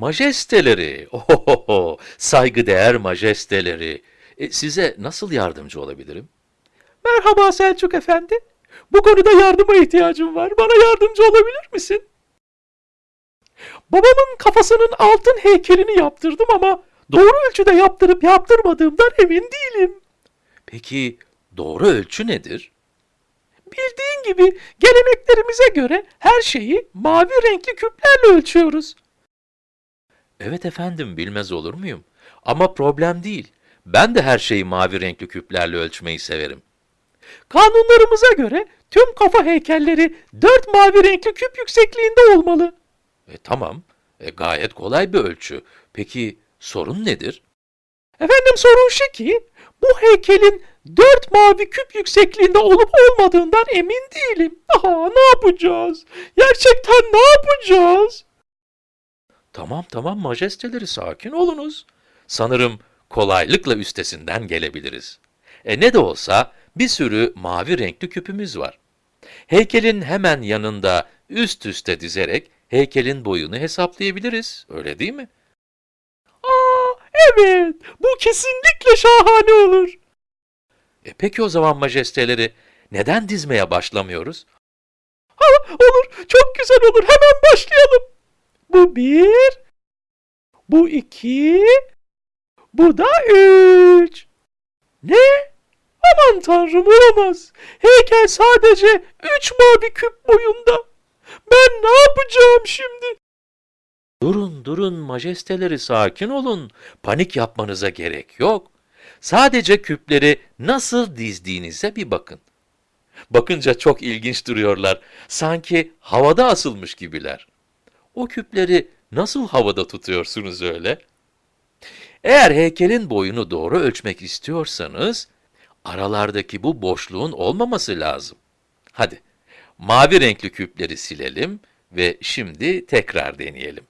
Majesteleri, ohohoho, saygıdeğer majesteleri. E, size nasıl yardımcı olabilirim? Merhaba Selçuk Efendi. Bu konuda yardıma ihtiyacım var. Bana yardımcı olabilir misin? Babamın kafasının altın heykelini yaptırdım ama doğru ölçüde yaptırıp yaptırmadığımdan emin değilim. Peki doğru ölçü nedir? Bildiğin gibi geleneklerimize göre her şeyi mavi renkli küplerle ölçüyoruz. Evet efendim, bilmez olur muyum? Ama problem değil. Ben de her şeyi mavi renkli küplerle ölçmeyi severim. Kanunlarımıza göre tüm kafa heykelleri dört mavi renkli küp yüksekliğinde olmalı. E tamam, e, gayet kolay bir ölçü. Peki sorun nedir? Efendim sorun şu ki, bu heykelin dört mavi küp yüksekliğinde olup olmadığından emin değilim. Aha ne yapacağız? Gerçekten ne yapacağız? Tamam tamam majesteleri sakin olunuz. Sanırım kolaylıkla üstesinden gelebiliriz. E ne de olsa bir sürü mavi renkli küpümüz var. Heykelin hemen yanında üst üste dizerek heykelin boyunu hesaplayabiliriz. Öyle değil mi? Aa evet bu kesinlikle şahane olur. E peki o zaman majesteleri neden dizmeye başlamıyoruz? Ha, olur çok güzel olur hemen başlayalım. Bu bir, bu iki, bu da üç. Ne? Aman tanrım olamaz. Heykel sadece üç mavi küp boyunda. Ben ne yapacağım şimdi? Durun durun majesteleri sakin olun. Panik yapmanıza gerek yok. Sadece küpleri nasıl dizdiğinize bir bakın. Bakınca çok ilginç duruyorlar. Sanki havada asılmış gibiler. O küpleri nasıl havada tutuyorsunuz öyle? Eğer heykelin boyunu doğru ölçmek istiyorsanız, aralardaki bu boşluğun olmaması lazım. Hadi, mavi renkli küpleri silelim ve şimdi tekrar deneyelim.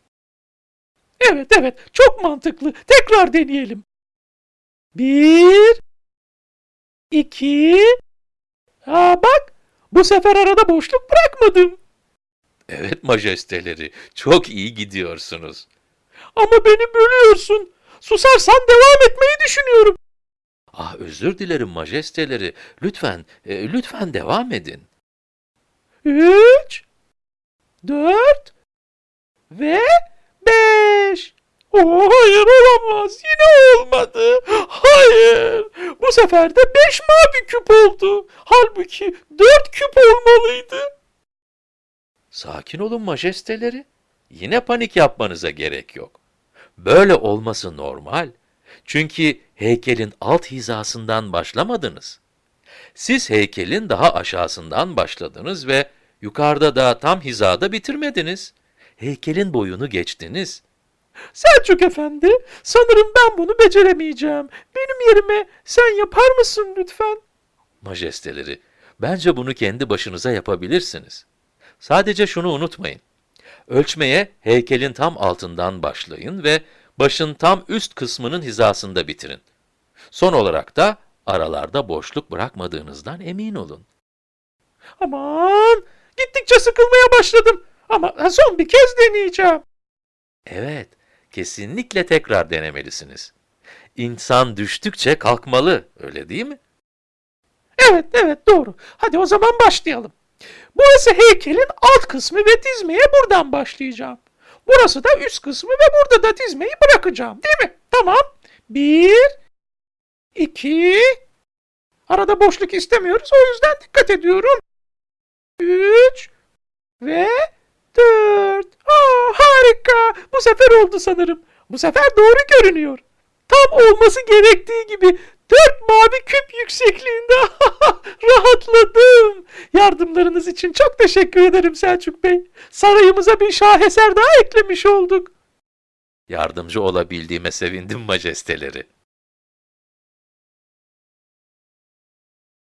Evet evet çok mantıklı. Tekrar deneyelim. Bir, iki, ha bak bu sefer arada boşluk bırakmadım. Evet majesteleri, çok iyi gidiyorsunuz. Ama beni bölüyorsun. Susarsan devam etmeyi düşünüyorum. Ah özür dilerim majesteleri, lütfen, e, lütfen devam edin. Üç, dört ve beş. Oh, hayır olamaz. Yine olmadı. Hayır. Bu sefer de beş mavi küp oldu. Halbuki dört küp olmalıydı. Sakin olun majesteleri. Yine panik yapmanıza gerek yok. Böyle olması normal. Çünkü heykelin alt hizasından başlamadınız. Siz heykelin daha aşağısından başladınız ve yukarıda da tam hizada bitirmediniz. Heykelin boyunu geçtiniz. Selçuk Efendi, sanırım ben bunu beceremeyeceğim. Benim yerime sen yapar mısın lütfen? Majesteleri, bence bunu kendi başınıza yapabilirsiniz. Sadece şunu unutmayın. Ölçmeye heykelin tam altından başlayın ve başın tam üst kısmının hizasında bitirin. Son olarak da aralarda boşluk bırakmadığınızdan emin olun. Aman, gittikçe sıkılmaya başladım. Ama son bir kez deneyeceğim. Evet, kesinlikle tekrar denemelisiniz. İnsan düştükçe kalkmalı, öyle değil mi? Evet, evet doğru. Hadi o zaman başlayalım. Burası heykelin alt kısmı ve dizmeye buradan başlayacağım. Burası da üst kısmı ve burada da dizmeyi bırakacağım. Değil mi? Tamam. Bir, iki, arada boşluk istemiyoruz o yüzden dikkat ediyorum. Üç ve dört. Aa, harika. Bu sefer oldu sanırım. Bu sefer doğru görünüyor. Tam olması gerektiği gibi dört mavi küp yüksekliğinde. Yardımlarınız için çok teşekkür ederim Selçuk Bey. Sarayımıza bir şaheser daha eklemiş olduk. Yardımcı olabildiğime sevindim majesteleri.